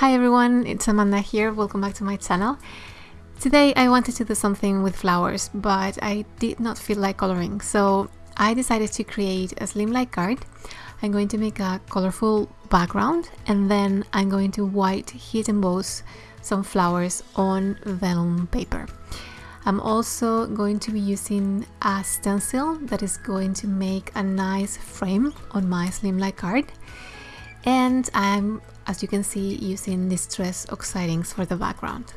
Hi everyone, it's Amanda here, welcome back to my channel. Today I wanted to do something with flowers, but I did not feel like coloring, so I decided to create a slim card. I'm going to make a colorful background and then I'm going to white heat emboss some flowers on vellum paper. I'm also going to be using a stencil that is going to make a nice frame on my slimline card and I'm as you can see using distress oxide inks for the background.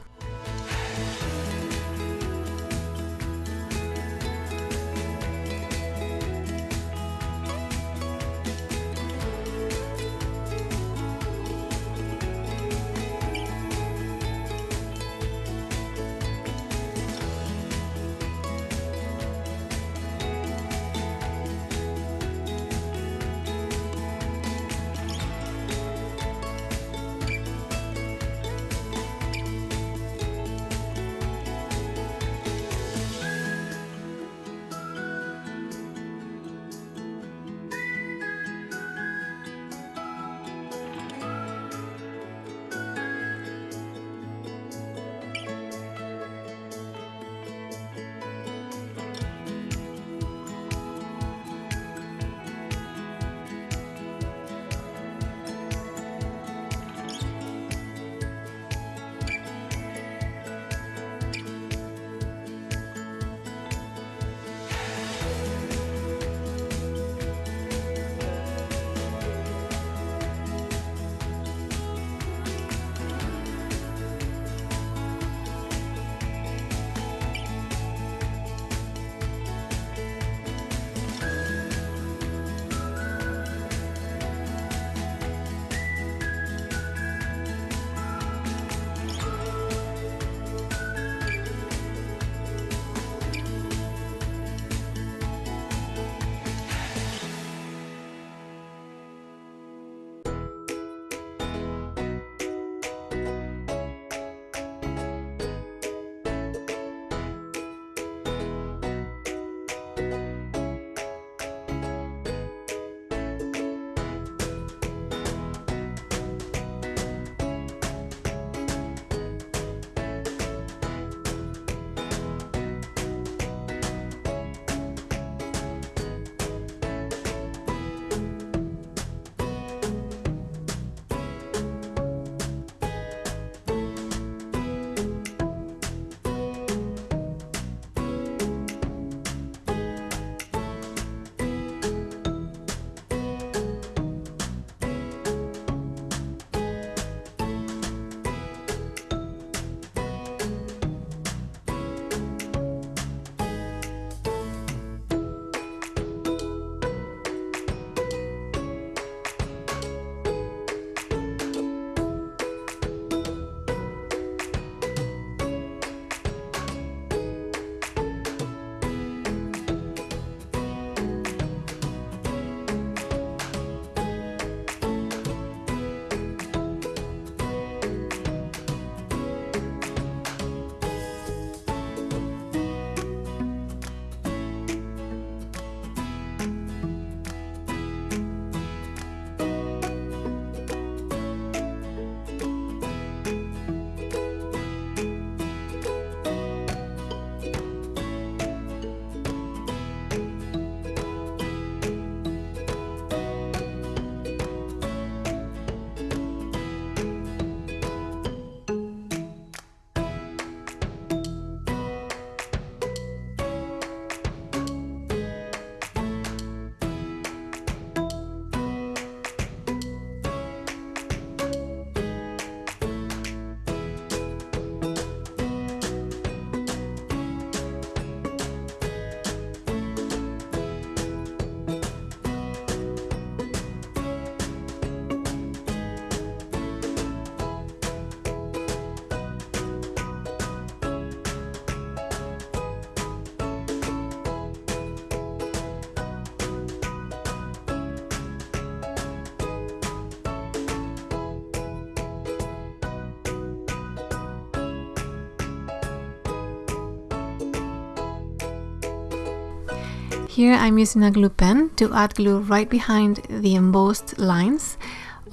Here I'm using a glue pen to add glue right behind the embossed lines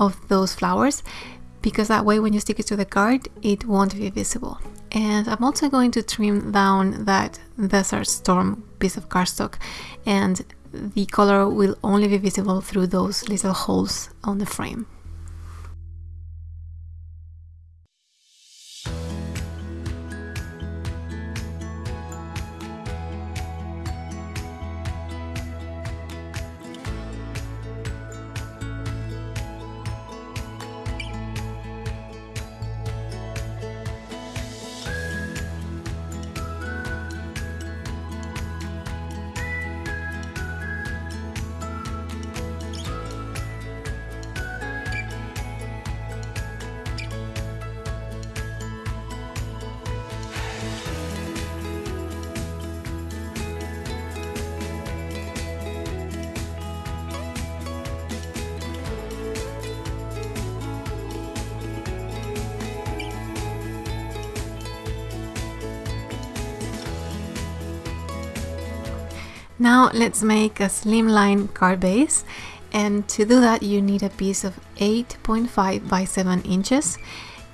of those flowers because that way when you stick it to the card it won't be visible and I'm also going to trim down that Desert Storm piece of cardstock and the color will only be visible through those little holes on the frame. Now let's make a slimline card base and to do that you need a piece of 8.5 by 7 inches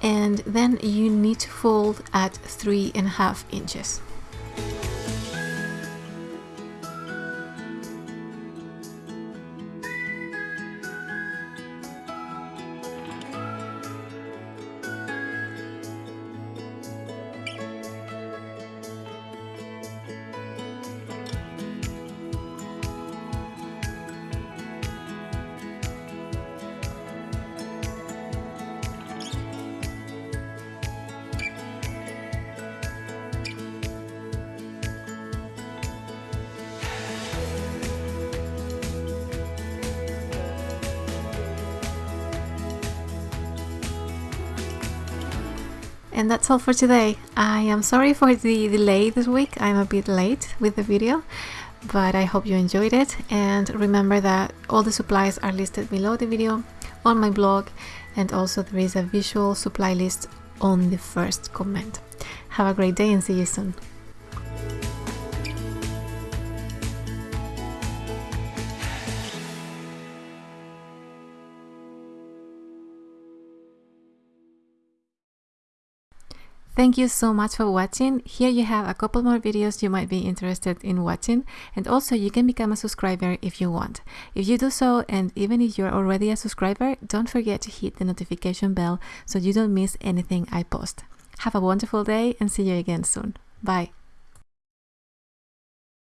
and then you need to fold at 3.5 inches. And that's all for today. I am sorry for the delay this week. I'm a bit late with the video, but I hope you enjoyed it. And remember that all the supplies are listed below the video on my blog. And also there is a visual supply list on the first comment. Have a great day and see you soon. Thank you so much for watching. Here you have a couple more videos you might be interested in watching and also you can become a subscriber if you want. If you do so and even if you're already a subscriber, don't forget to hit the notification bell so you don't miss anything I post. Have a wonderful day and see you again soon. Bye.